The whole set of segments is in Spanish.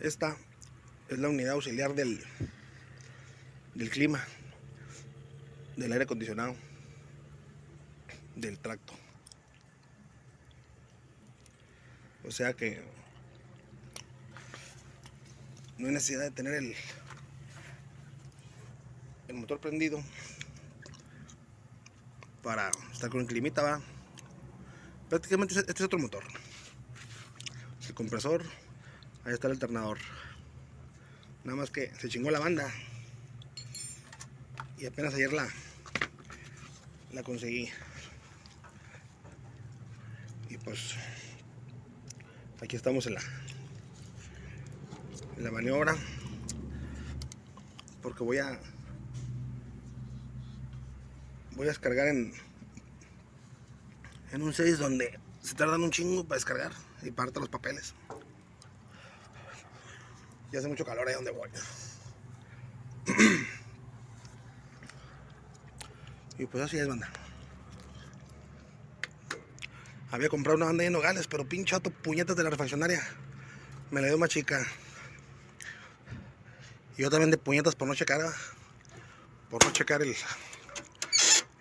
Esta es la unidad auxiliar del, del clima, del aire acondicionado, del tracto. O sea que no hay necesidad de tener el, el motor prendido para estar con el climita, va. Prácticamente este es otro motor. El compresor, ahí está el alternador. Nada más que se chingó la banda. Y apenas ayer la, la conseguí. Y pues aquí estamos en la, en la maniobra. Porque voy a voy a descargar en en un 6 donde se tardan un chingo para descargar y parte los papeles y hace mucho calor ahí donde voy. Y pues así es banda. Había comprado una banda de nogales pero pinche puñetas de la refaccionaria. Me la dio más chica. Y yo también de puñetas por no checar por no checar el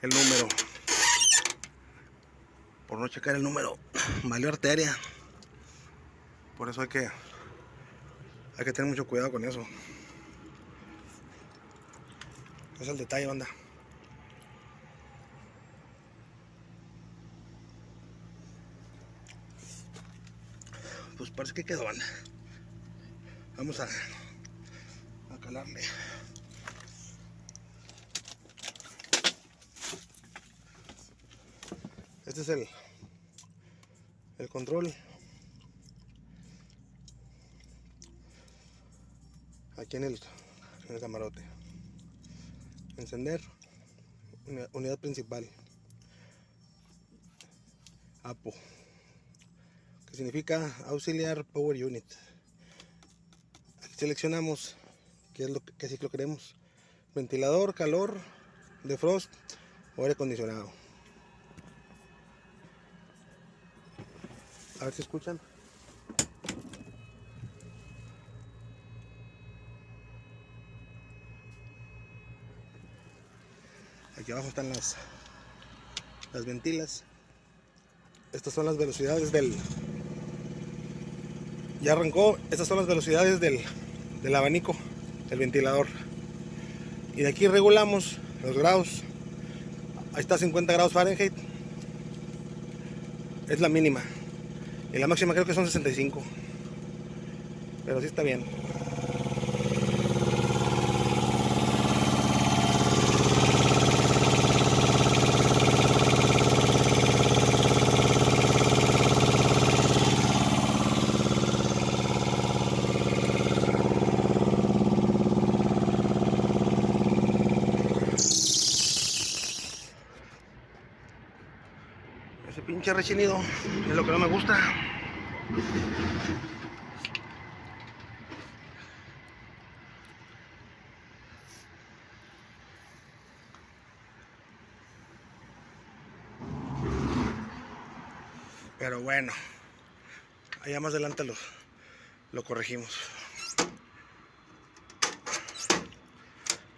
el número. Por no checar el número. Valió arteria. Por eso hay que hay que tener mucho cuidado con eso. Es el detalle banda. Pues parece que quedó banda. Vamos a, a calarle. Este es el, el control. Aquí en el, en el camarote. Encender. Unidad principal. APO. Que significa Auxiliar Power Unit. Aquí seleccionamos qué es lo que, ciclo queremos. Ventilador, calor, defrost o aire acondicionado. A ver si escuchan. Aquí abajo están las, las ventilas. Estas son las velocidades del... Ya arrancó. Estas son las velocidades del, del abanico, el ventilador. Y de aquí regulamos los grados. Ahí está 50 grados Fahrenheit. Es la mínima. Y la máxima creo que son 65. Pero sí está bien. Ese pinche rechinido es lo que no me gusta. Pero bueno, allá más adelante lo, lo corregimos.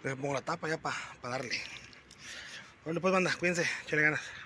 Le pongo la tapa ya para darle. Bueno, pues banda, cuídense, chale ganas.